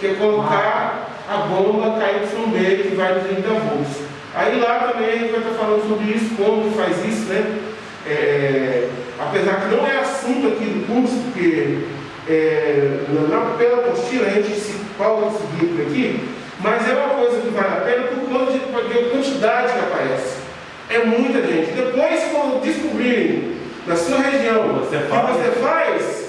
que é colocar a bomba KYB que vai de 30 volts. Aí lá também a gente vai estar falando sobre isso, como faz isso, né? É, apesar que não é assunto aqui do curso, porque é, na, pela apostila a gente se pauta seguir por aqui, mas é uma coisa que vale a pena por conta de, de quantidade que aparece. É muita gente. Depois, quando descobrirem na sua região o que você faz,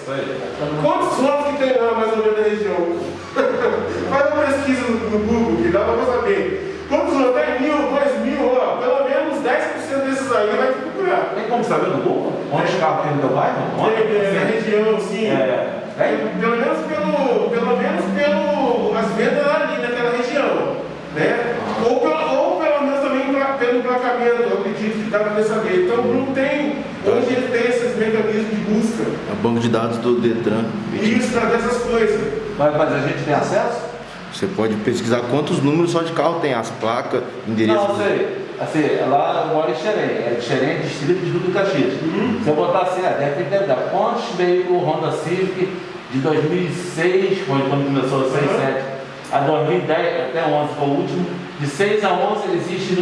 quantos votos que tem lá mais ou menos na região? Faz uma pesquisa no, Google, que dá para saber. Quantos tem? Mil, dois mil, ó, pelo menos 10% desses aí vai te procurar. Tem como saber no Google? Onde os carros tem no teu bairro? Onde? É, na região, sim. É. É, pelo menos pelo, pelo menos pelo as vendas ali naquela região, né? Ou pelo, ou pelo menos também pelo emplacamento, eu acredito que dá para saber. Então o Bruno tem, hoje ele tem esses mecanismos de busca. É o banco de dados do Detran. Isso, dessas coisas. Mas, mas a gente tem acesso? Você pode pesquisar quantos números só de carro tem, as placas, endereço. Não, sei. Assim, lá eu moro em Xerém, é Xerém, distrito de Duque Caxias. Se eu botar assim, ah, deve dar quantos veículos Honda Civic de 2006, foi quando começou 6, Uhum. 7, a 2010, até 11 foi o último, de 6 a 11 existe.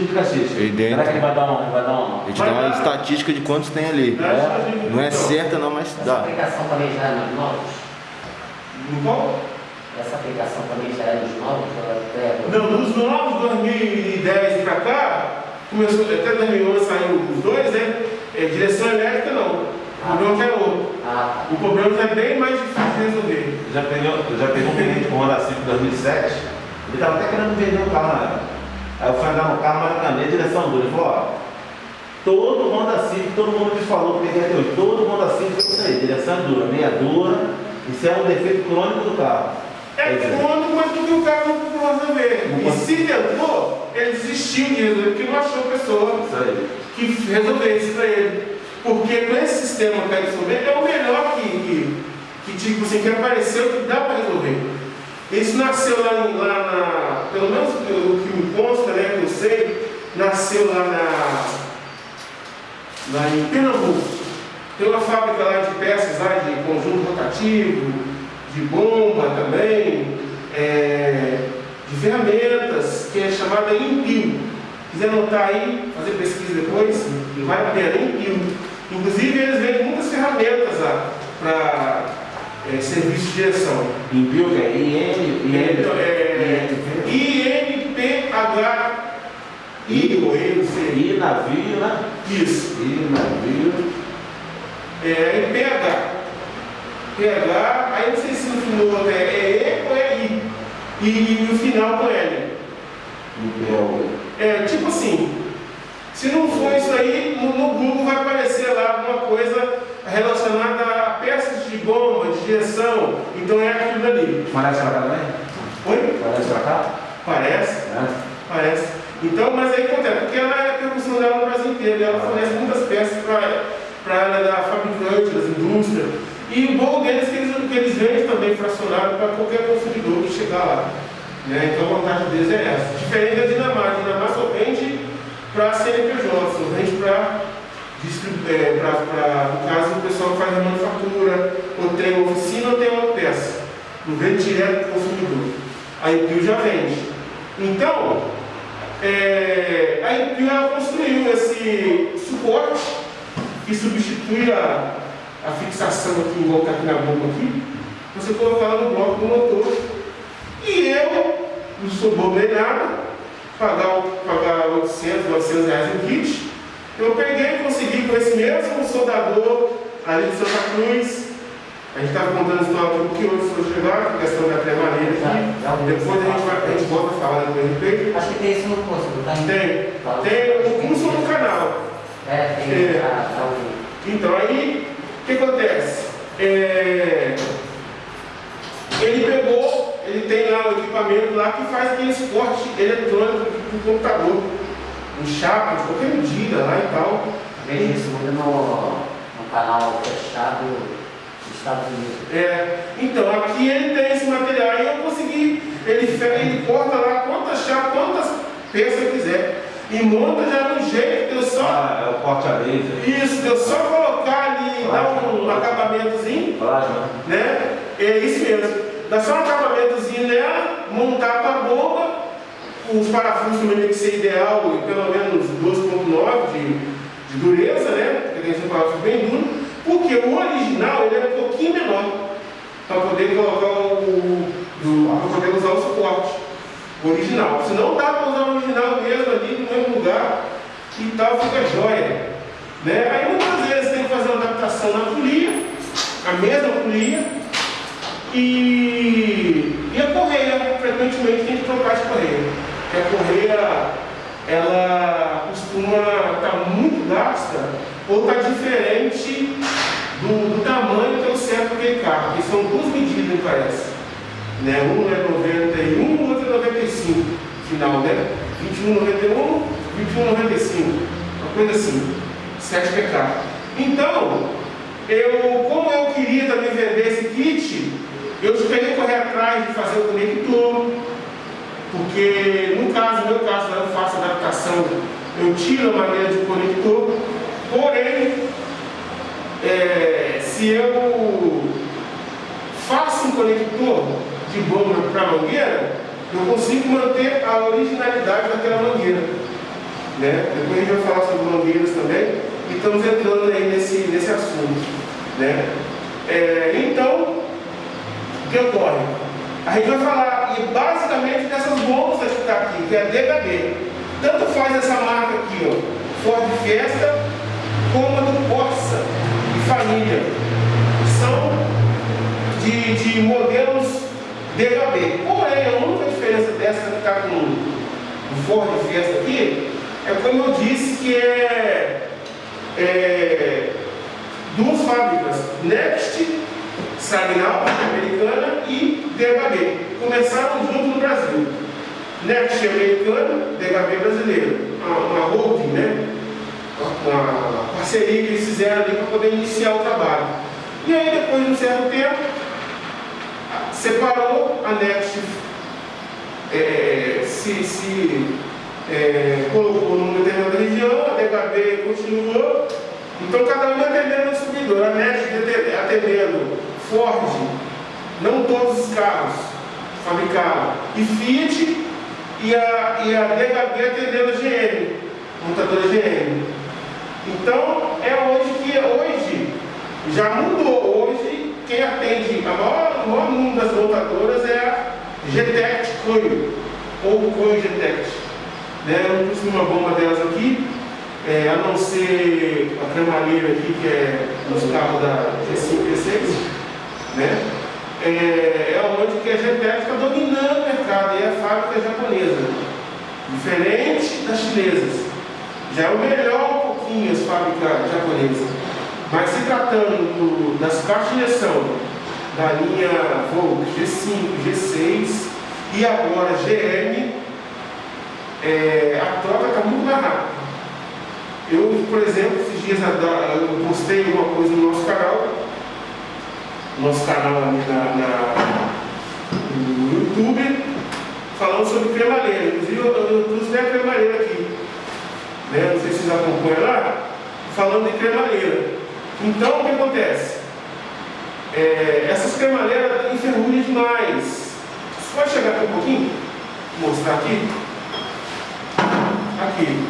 Aí dentro. Será que ele vai dar um, vai dar um... A gente dá uma estatística de quantos tem ali. Né? Não é certa não, mas Essa dá. aplicação também já é nos novos? Qual? Essa aplicação também já é nos novos? É- Não, dos novos 2010 para cá, começou, até 2011 saiu os dois, né? É, direção elétrica não. O problema é outro. Ah, O problema já é bem mais difícil de resolver. Já peguei, eu já um cliente com Honda Civic 2007, ele estava até querendo vender um carro na época. Aí eu fui andar no carro, mas na minha direção dura. Ele falou, ó, todo Honda Civic, todo mundo me falou, porque até hoje, todo Honda Civic é isso aí, direção dura, meia dura, isso é um defeito crônico do carro. É quando, mas porque o cara não conseguiu resolver. Não E se tentou, ele desistiu de resolver, porque não achou pessoa que resolvesse para ele. Porque com esse sistema que resolver é o melhor que, que, que tipo assim, que apareceu que dá para resolver. Isso nasceu lá, lá na. Pelo menos o que me consta, né, que eu sei, nasceu lá na. lá em Pernambuco. Tem uma fábrica lá de peças lá de conjunto rotativo, de bomba também, é, de ferramentas, que é chamada Impil. Quiser anotar aí, fazer pesquisa depois, vale a pena, Impil. Inclusive eles vendem muitas ferramentas lá para serviço de direção. Que é IN, Então, é, IN, I-N-P-H-I ou N, não sei. I navio, né? Isso. I navio. É, em PH. PH, aí não sei se no final é E ou é I. E, e o final com L. É, tipo assim, se não for isso aí, no, no Google vai aparecer lá alguma coisa relacionada a peças de bomba, de direção. Então é aquilo dali. Parece pra cá também? Oi? Parece pra cá? Parece? Né? Parece. Então, mas aí acontece, porque ela é a percussão dela no Brasil inteiro, e ela fornece muitas peças para a área da fabricante, das indústrias. E o bom deles é que eles, que eles vendem também fracionado para qualquer consumidor que chegar lá. Né? Então a vantagem deles é essa. Diferente da Dinamarca, a Dinamarca só vende para CNPJ, distribuir, para, no caso, o pessoal que faz a manufatura, ou tem uma oficina ou tem uma peça. Não vende direto para o consumidor. A Impil já vende. Então, é, a Impil ela construiu esse suporte que substitui a, a fixação aqui, igual está aqui na bomba aqui. Você colocar no bloco do motor. E eu, não sou bobo nem nada, pagar, o- pagar 800, 900 reais em kit. Eu peguei e consegui com esse mesmo soldador ali de Santa Cruz. A gente estava contando a história antes de eu chegar, a questão da cremadeira aqui. Depois a gente, vai, a gente volta a falar depois a respeito. Acho que tem isso no curso, não tem? Tem, tem o curso no canal. É, tem. É. Então aí, o que acontece? É, ele pegou, ele tem lá o equipamento lá que faz aquele suporte eletrônico para o computador. Um chapa de qualquer medida lá e tal. Vejo isso muito no, no canal fechado dos Estados Unidos. É, então, aqui ele tem esse material e eu consegui, ele, ele corta lá quantas chapas, quantas peças eu quiser. E monta já no jeito, eu só. Ah, é o corte a laser. Isso, eu só colocar ali, dar um acabamentozinho, Plasma. né? É isso mesmo. dá só um acabamentozinho nela, montar com a bomba, os parafusos também tem que ser ideal, pelo menos 12.9 de, de dureza, né? Porque tem que ser um parafuso bem duro, porque o original ele é um pouquinho menor, para poder colocar o. para poder usar o suporte original. Se não dá para usar o original mesmo ali no mesmo lugar e tal, fica jóia. Né? Aí muitas vezes tem que fazer uma adaptação na polia, a mesma polia, e, e a correia, frequentemente tem que trocar de correia. Porque a correia ela costuma estar tá muito gasta ou está diferente do, do, tamanho que é o certo daquele carro, que são duas medidas, me parece. Né? Um é 91, o outro é 95, final, né? 21,91, 21,95, uma coisa assim, 7 PK. Então, eu, como eu queria também vender esse kit, eu esperei correr atrás de fazer o conector, porque no caso, no meu caso, eu faço adaptação, eu tiro a maneira de conector, porém, é, se eu faço um conector de bomba para mangueira, eu consigo manter a originalidade daquela mangueira. Né? Depois a gente vai falar sobre mangueiras também, e estamos entrando aí nesse, nesse assunto. Né? É, então, o que ocorre? A gente vai falar basicamente dessas bombas que está aqui, que é DHB. Tanto faz essa marca aqui, ó, Ford Fiesta, como a do Corsa e Família. São de, de modelos DHB. Porém, a única diferença dessa que está com o Ford Fiesta aqui é como eu disse que é, é duas fábricas, Next Sagnal, americana, e DHB. Começaram junto no Brasil. Next americana, DHB brasileira. Uma, uma holding, né? Uma parceria que eles fizeram ali para poder iniciar o trabalho. E aí, depois de um certo tempo, separou a Next, é, se, se é, colocou numa determinada região, a DHB continuou. Então, cada um atendendo o subidor. A Next atendendo Ford, não todos os carros fabricaram, e Fiat e a, e a DHB atendendo a GM, montadora GM. Então é hoje que hoje já mudou. Hoje quem atende a maior, o maior número das montadoras é a GTEC Coio, ou Coio GTEC. Né? Eu pus uma bomba delas aqui, é, a não ser a cremalheira aqui, que é nos carros da G5 e G6 né? É, é onde que a GTEC está dominando o mercado, e é a fábrica japonesa, diferente das chinesas. Já é o melhor um pouquinho as fábricas japonesas. Mas se tratando do, das caixas de injeção da linha Volk G5, G6 e agora GM, é, a troca está muito mais rápida. Eu, por exemplo, esses dias eu postei uma coisa no nosso canal nosso canal ali na, na, no YouTube, falando sobre cremalheira. Inclusive eu, eu trouxe até a cremalheira aqui. Né? Não sei se vocês acompanham lá, falando de cremalheira. Então o que acontece? É, essas cremalheiras enferrujam demais. Você pode chegar aqui um pouquinho? Vou mostrar aqui. Aqui.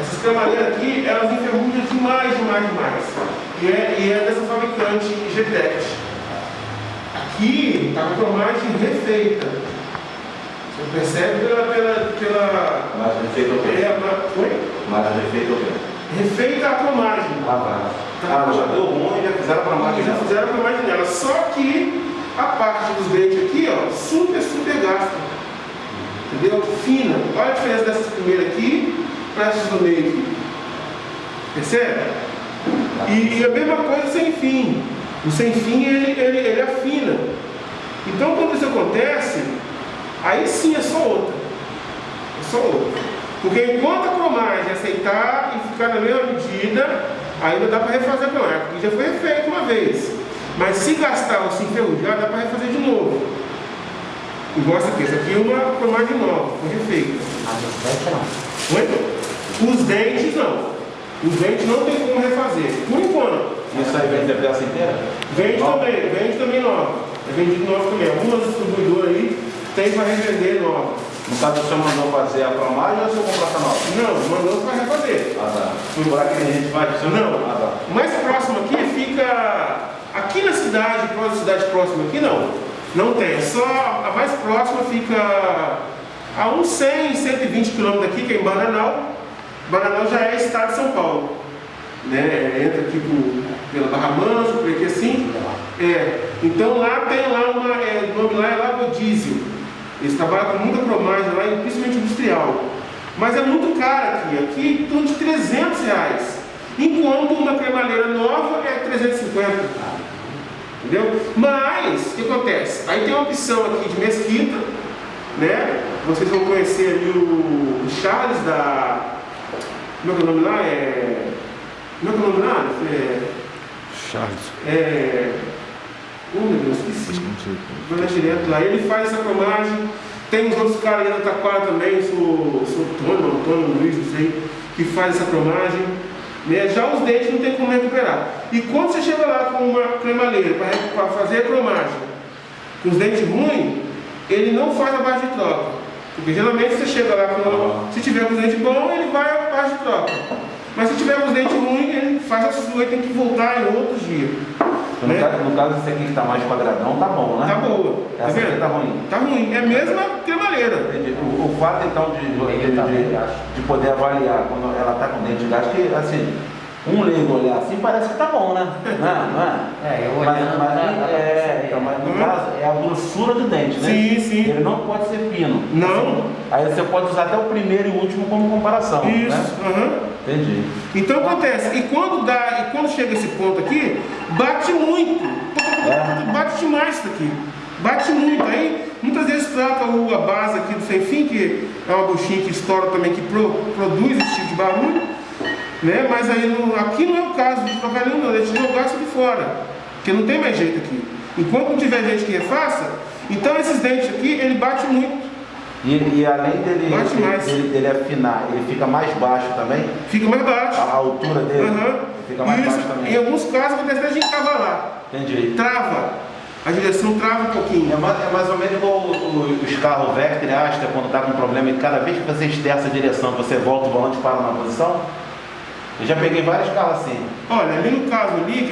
Essas cremalheiras aqui, elas enferrujam demais, demais, demais e é, e é dessa fabricante GTEC. Aqui está com a cromagem refeita. Você percebe pela. pela, pela Mas refeita o quê? É, Oi? Mas refeita o quê? Refeita a cromagem. Ah, tá. Ah, já deu ruim e já fizeram a cromagem Já fizeram a cromagem nela. Só que a parte dos dentes aqui, ó, super, super gasta. Entendeu? Fina. Olha a diferença dessas primeiras aqui para essas do meio aqui. Percebe? E, e, a mesma coisa sem fim. O sem fim ele, ele, ele afina. Então quando isso acontece, aí sim é só outra. É só outra. Porque enquanto a cromagem aceitar e ficar na mesma medida, ainda dá para refazer a cromagem, porque já foi refeito uma vez. Mas se gastar ou se enferrujar, dá para refazer de novo. Igual essa aqui, essa aqui é uma cromagem nova, foi refeita. Mas os dentes não. Os dentes não. Os dentes não tem como refazer, por enquanto. Isso aí vende também, vende também nova. É vendido novo também. Algumas distribuidoras aí tem para revender nova. No caso, o senhor mandou fazer a cromagem ou o senhor comprou essa nova? Não, mandou para refazer. Ah, tá. Por aqui que a gente vai, senhor Não. Ah, tá. O mais próximo aqui fica. Aqui na cidade, próxima cidade próxima aqui não. Não tem. Só a mais próxima fica a uns 100, 120 quilômetros daqui, que é em Bananal. Bananal já é estado de São Paulo. Né? Entra aqui por, pela Barra Mansa, por aqui assim. É. Então lá tem lá uma. É, o nome lá é Lago Diesel. Eles trabalham com muita cromagem lá, principalmente industrial. Mas é muito caro aqui. Aqui torno de 300 reais. Enquanto uma cremalheira nova é 350. Entendeu? Mas, o que acontece? Aí tem uma opção aqui de mesquita, né? Vocês vão conhecer ali o Charles da. Como é que é o nome lá? É. Como é que é o nome lá? É. Charles. é oh meu Deus, esqueci. Vai lá direto lá. Ele faz essa cromagem. Tem os outros caras aí da Taquara também, sou, sou Antônio, Antônio Luiz, não sei, que faz essa cromagem. Né? Já os dentes não tem como recuperar. E quando você chega lá com uma cremaleira para fazer a cromagem, com os dentes ruins, ele não faz a base de troca. Porque geralmente você chega lá com. Se tiver com os dentes bons, ele vai a base de troca. Mas se tiver os dentes ruins, ele faz a sua e tem que voltar em outros dias. No, Né? caso, no caso, esse aqui que tá mais quadradão, tá bom, né? Tá boa. Tá Essa aqui vendo? tá ruim. Tá ruim. É a mesma cremaleira. O, o fato então de, de, tá de, de poder avaliar quando ela está com dente de gasto, que assim, um leigo olhar assim parece que tá bom, né? Não é? Não é? É, eu Mas, olhando, mas, dá pra é, perceber. então, mas no Uhum. caso é a grossura do dente, né? Sim, sim. Ele não pode ser fino. Não. Aí você pode usar até o primeiro e o último como comparação. Isso. Né? aham. Entendi. Então acontece, e quando dá, e quando chega esse ponto aqui, bate muito. É. Bate demais isso aqui. Bate muito. Aí muitas vezes troca a base aqui do sem fim, que é uma buchinha que estoura também, que pro- produz esse tipo de barulho. Né? Mas aí no- aqui não é o caso de trocar nenhum, não. A gente não gasta de fora. Porque não tem mais jeito aqui. Enquanto não tiver gente que refaça, então esses dentes aqui, ele bate muito. E, e além dele, Bate mais. dele, dele afinar, ele fica mais baixo também? Fica mais baixo. A, a altura dele Aham. fica mais Isso, baixo também. em alguns casos acontece até de encavalar. Entendi. Trava. A direção trava um pouquinho. É mais, é mais ou menos igual os carros Vectra e Astra, quando está com problema e cada vez que você esterça a direção, você volta o volante para na posição. Eu já peguei vários carros assim. Olha, ali no caso ali,